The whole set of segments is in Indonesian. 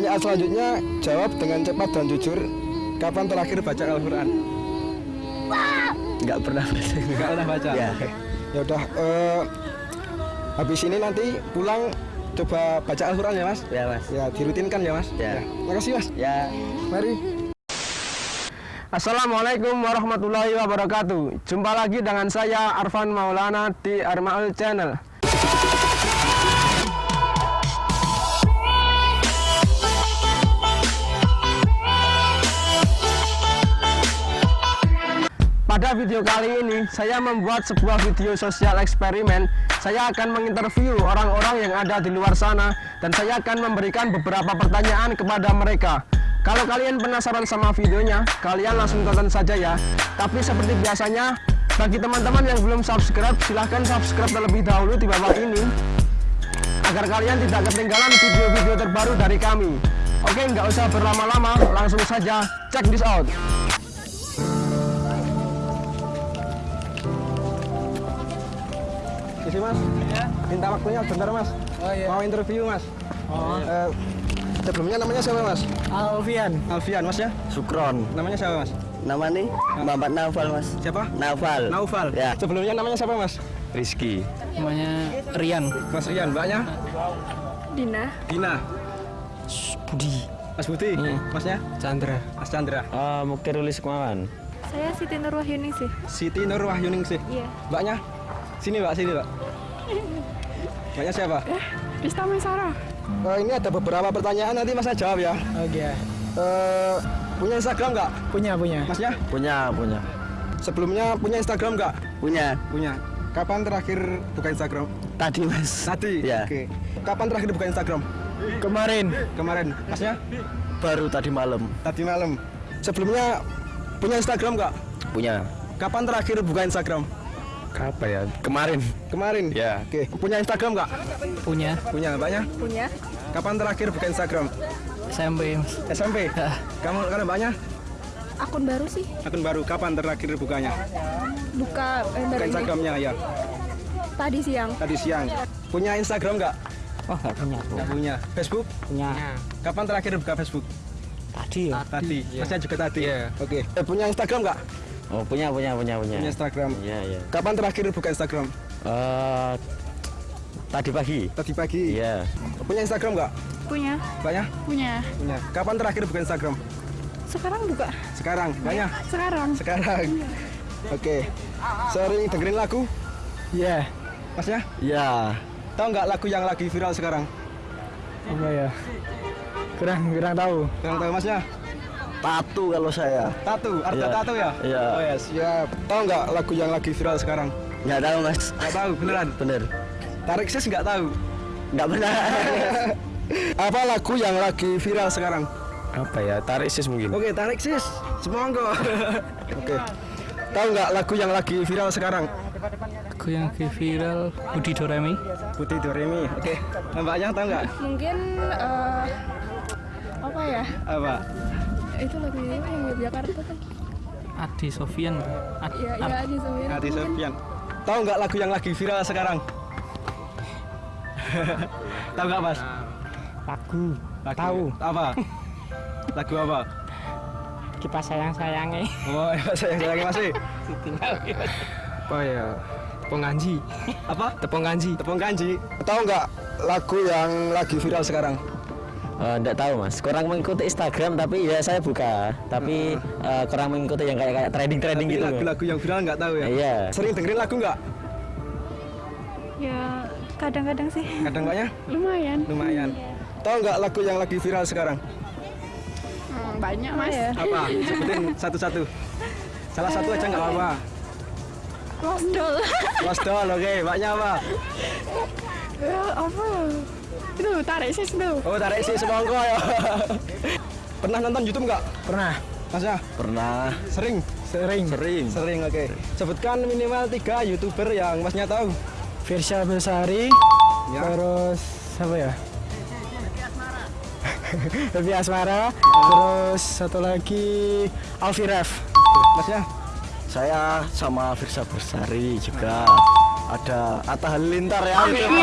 Pertanyaan selanjutnya jawab dengan cepat dan jujur. Kapan terakhir baca Al-Qur'an? Nggak pernah baca. Enggak pernah baca. Ya. Ya udah eh, habis ini nanti pulang coba baca Al-Qur'an ya, Mas. Ya mas. Ya, dirutinkan ya, Mas. Ya. Makasih, Mas. Ya. Mari. Assalamualaikum warahmatullahi wabarakatuh. Jumpa lagi dengan saya Arfan Maulana di Armaul Channel. Pada video kali ini, saya membuat sebuah video sosial eksperimen. Saya akan menginterview orang-orang yang ada di luar sana dan saya akan memberikan beberapa pertanyaan kepada mereka. Kalau kalian penasaran sama videonya, kalian langsung tonton saja ya. Tapi seperti biasanya, bagi teman-teman yang belum subscribe, silahkan subscribe terlebih dahulu di bawah ini agar kalian tidak ketinggalan video-video terbaru dari kami. Oke, nggak usah berlama-lama, langsung saja check this out. Isi mas, minta waktunya bentar mas. Oh iya. Mau interview mas. Oh. Eh, sebelumnya namanya siapa mas? Alfian. Alfian mas ya. Sukron. Namanya siapa mas? Nama nih Muhammad Naufal mas. Siapa? Naufal. Naufal. Ya. Sebelumnya namanya siapa mas? Rizky. Namanya Rian. Mas Rian, mbaknya? Dina Dina. Budi. Mas Budi. Masnya? Chandra. Mas Chandra. Uh, Mukirulis Kemawan. saya Siti Nur Wahyuni sih Siti Nur Wahyuningsih. iya Mbaknya? Sini mbak, sini mbak. Mbaknya siapa? Rista Maisara Eh, ini ada beberapa pertanyaan nanti mas jawab ya. Oke. Eh, punya Instagram nggak? Punya punya. Masnya? Punya, punya. Sebelumnya punya Instagram nggak? Punya. Punya. Kapan terakhir buka Instagram? Tadi mas. Tadi. Ya. Oke. Kapan terakhir buka Instagram? Kemarin Kemarin. Masnya? Baru tadi malam. Tadi malam. Sebelumnya punya Instagram nggak? Punya. Kapan terakhir buka Instagram? Apa ya? Kemarin. Kemarin. Ya. Oke. Punya Instagram nggak? punya. Punya. Mbaknya? punya Kapan terakhir buka Instagram? SMP mas. SMP. Kamu kalau mbaknya? akun baru sih Akun baru. Kapan terakhir bukanya? buka eh, Buka Instagramnya ya. tadi siang Tadi siang. Punya Instagram nggak? Oh nggak punya. Nggak punya. Facebook? Punya. Kapan terakhir buka Facebook? Tadi ya. Tadi. Masnya juga tadi. Iya. Oke. Eh, punya Instagram nggak? Oh punya, punya, punya, punya. Punya Instagram. Iya, iya. Kapan terakhir buka Instagram? Eh, tadi pagi. Tadi pagi. Iya. Punya Instagram nggak? punya Banyak? punya Punya. Kapan terakhir buka Instagram? sekarang buka Sekarang. Banyak? sekarang Sekarang. Oke. Sering dengerin lagu? Iya. Masnya? Iya. Tahu nggak lagu yang lagi viral sekarang? Apa ya? Kurang kurang tahu. Yang tahu masnya? Tatu kalau saya. Tatu. Arta Iya. tatu ya? Iya. Oh ya siap. Tahu nggak lagu yang lagi viral sekarang? Nggak tahu mas. Nggak tahu beneran. Bener. Tarik sis nggak tahu. Nggak benar. Apa lagu yang lagi viral sekarang? Apa ya? Tarik sis mungkin. Oke, tarik sis. Semonggo. Oke. Tahu nggak lagu yang lagi viral sekarang? Aku yang lagi viral Budi Doremi. Putih Doremi. Oke. Mbaknya tahu nggak? mungkin eh, apa ya Apa? Itu lagu ini yang Yogyakarta kan Adi Sofian. Ad, iya iya di Sofian Hati Sofian. Tahu nggak lagu yang lagi viral sekarang? tahu nggak mas? Lagu. Lagu- Tahu. Apa? Lagu apa? Kipas sayang sayangnya. Oh, saya lagi masih. Apa ya? Penganji. Apa? Tepung kanji. Tepung kanji. Tahu nggak lagu yang lagi viral sekarang? Eh, nggak tahu mas, kurang mengikuti Instagram tapi ya saya buka, tapi eh, kurang mengikuti yang kayak kayak trading trading Tapi gitu. lagu-lagu yang viral nggak tahu ya? Iya. Sering dengerin lagu nggak? ya kadang-kadang sih Kadang mbaknya? lumayan Lumayan. Tahu nggak lagu yang lagi viral sekarang? Hmm, banyak mas ya Apa? Sebutin satu-satu. Salah satu aja nggak apa-apa. Lost Doll Lost Doll, oke. Mbaknya apa? ya, apa ya itu tarik sis tuh Oh, tarik sih semongko ya. Pernah nonton YouTube nggak? Pernah. Masnya? Pernah. Sering? Sering. Sering. Sering, oke. Sebutkan minimal tiga YouTuber yang masnya tahu. Virsha Besari. Ya. Terus apa ya? Lebih Asmara. Terus satu lagi Alfiref. Masnya? Saya sama Firsa Bersari juga. Ada Atta Halilintar ya. Itu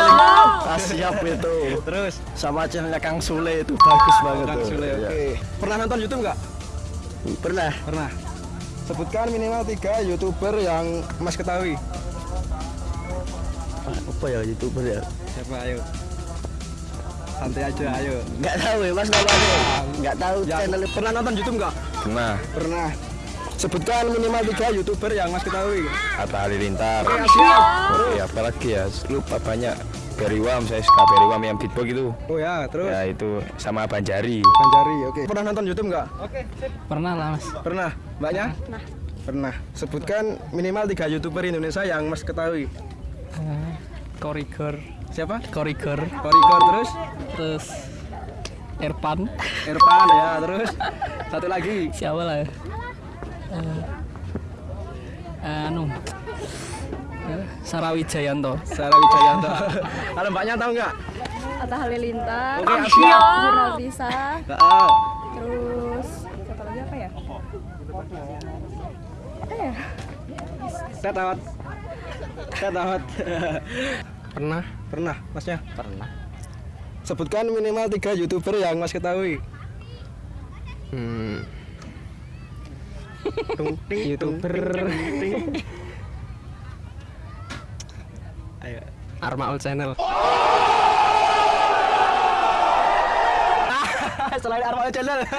ah, siap itu. Terus? Sama channelnya Kang Sule itu bagus banget Kang Sule oke. Pernah nonton YouTube nggak? Pernah. Pernah. Sebutkan minimal tiga youtuber yang Mas ketahui. Apa ya youtuber ya? Siapa? Ayo. Santai aja ayo. Nggak tahu ya mas namanya nggak tahu. Channel pernah nonton YouTube nggak? Pernah, pernah sebutkan minimal tiga youtuber yang Mas ketahui Atta Halilintar. Oke, siap Oke, apalagi ya, lupa banyak. Beriwam, saya suka Beriwam yang beatbox itu. oh ya terus Ya itu sama Banjari. Banjari, oke. Pernah nonton YouTube nggak? Pernah lah mas. Pernah. Mbaknya? Pernah. Pernah. Sebutkan minimal tiga YouTuber Indonesia yang Mas ketahui. Korigor, Siapa? Korigor, Korigor terus, terus Erpan, Irfan ya, terus satu lagi. siapa lah? Eh, anu, eh, Sarawijayanto. Sarah Wijayanto. Kalau Mbaknya tahu nggak? Atta Halilintar. Oke. Jurnal Bisa. Ah, Terus satu lagi apa ya? Apa ya? saya tawat. Pernah? Pernah, Masnya? Pernah. Sebutkan minimal tiga YouTuber yang Mas ketahui. Hmm. Tung, ting, YouTuber. Ayo. Armaul Channel. Selain Arma Channel.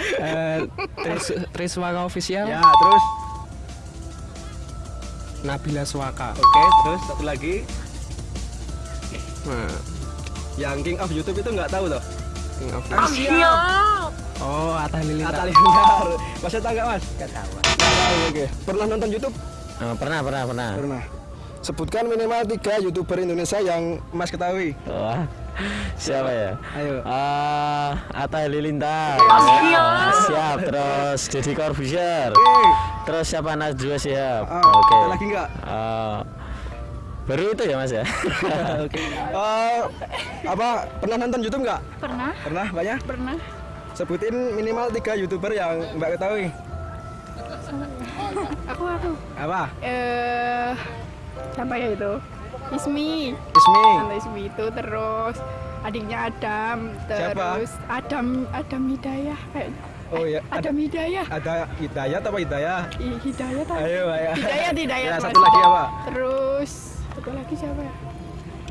Eh, Tris, Triswaka Official, ya, terus Nabila Swaka. Oke, terus satu lagi Nah, yang King of YouTube itu nggak tahu loh. King of Siap. Oh, Atta Halilintar. Atta Halilintar. Mas tahu nggak mas? Nggak tahu. Nggak tahu. Oke. Pernah nonton YouTube? Oh, pernah, pernah, pernah. Pernah. Sebutkan minimal tiga youtuber Indonesia yang Mas ketahui. Wah, siapa ya? Ayo. Ah, Atta Halilintar. Ya, siap. Terus Deddy Corbuzier. Oke. Terus siapa Najwa Shihab? Ah, Oke. ada lagi nggak? Ah, baru itu ya Mas ya? Oke. Eh, apa pernah nonton YouTube nggak? Pernah? Pernah banyak? Pernah. Sebutin minimal tiga youtuber yang Mbak ketahui. Aku aku. Apa? Eh siapa ya itu? Ismi. Ismi. Tante Ismi itu terus adiknya Adam, Siapa? terus Adam Adam Hidayah kayak Oh ya. Adam Hidayah. Ada Hidayat apa Hidayah? Ih, Hidayah tadi. Ayo, ayo. Hidayat, Hidayat. Ya, Mas. satu lagi apa? Terus satu lagi siapa ya?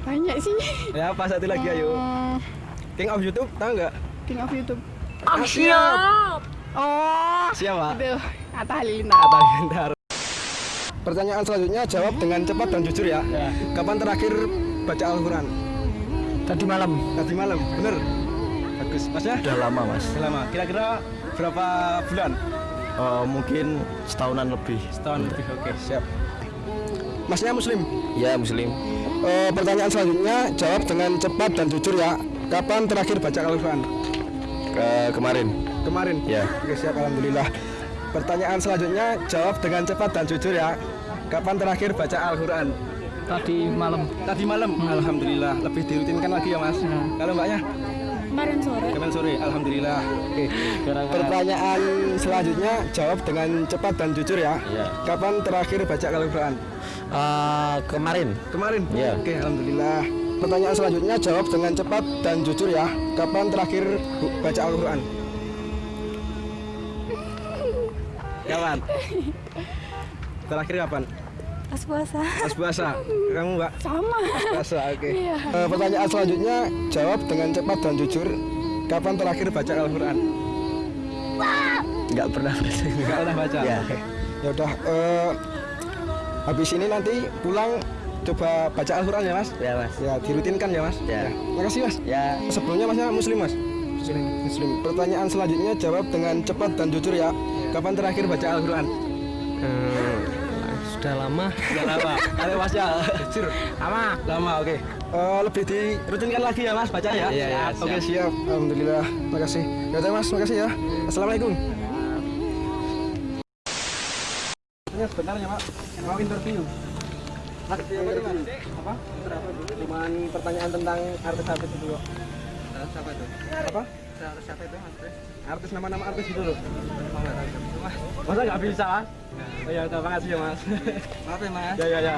Banyak sih. Ya, apa satu lagi ayo. Hmm, King of YouTube tahu nggak? King of YouTube. Ah, siap. Oh, Siapa? itu Halilintar. Atta Halilintar. Pertanyaan selanjutnya jawab dengan cepat dan jujur ya. Kapan terakhir baca Al-Quran? Tadi malam. Tadi malam, bener? Bagus. Masnya? Udah lama mas. Udah lama. Kira-kira berapa bulan? Oh, mungkin setahunan lebih. Setahun lebih. Oke, siap. Masnya Muslim? Ya Muslim. Eh, pertanyaan selanjutnya jawab dengan cepat dan jujur ya. Kapan terakhir baca Al-Quran? Ke kemarin. Kemarin? Ya. Oke, siap. Alhamdulillah. Pertanyaan selanjutnya jawab dengan cepat dan jujur ya. Kapan terakhir baca Al-Quran? Tadi malam. Tadi malam. Alhamdulillah. Lebih dirutinkan lagi ya mas. Kalau mbaknya? Kemarin sore. Kemarin sore. Alhamdulillah. Oke. Pertanyaan selanjutnya jawab dengan cepat dan jujur ya. Iya. Kapan terakhir baca Al-Quran? Ah, kemarin. Kemarin. Iya. Oke. Alhamdulillah. Pertanyaan selanjutnya jawab dengan cepat dan jujur ya. Kapan terakhir baca Al-Quran? Kapan? Terakhir kapan? Pas puasa. Pas puasa. Kamu mbak? Sama. Puasa. Oke. Iya. Eh, pertanyaan selanjutnya jawab dengan cepat dan jujur. Kapan terakhir baca Al-Quran? Nggak pernah baca. Enggak pernah baca. Ya. Oke. Ya udah. eh, habis ini nanti pulang coba baca Al-Quran ya mas? Ya mas. Ya dirutinkan ya mas. Ya. Makasih mas. Ya. Sebelumnya masnya Muslim mas? Muslim. Muslim. Pertanyaan selanjutnya jawab dengan cepat dan jujur ya. Kapan terakhir baca Al-Quran? Eh, sudah lama. Sudah lama. Ayo mas ya. Jujur. Lama. Lama. Oke. Eh, lebih dirutinkan lagi ya mas baca ya. Iya, iya, Oke siap. Alhamdulillah. Makasih. Ya mas. Makasih ya. Assalamualaikum. Ini sebenarnya pak mau interview. Apa? Cuman pertanyaan tentang artis-artis itu kok. Siapa itu? Apa? Artis siapa itu mas? Artis nama-nama artis itu loh. Masa nggak bisa mas? Oh ya udah makasih ya mas. Maaf ya mas. Ya ya ya.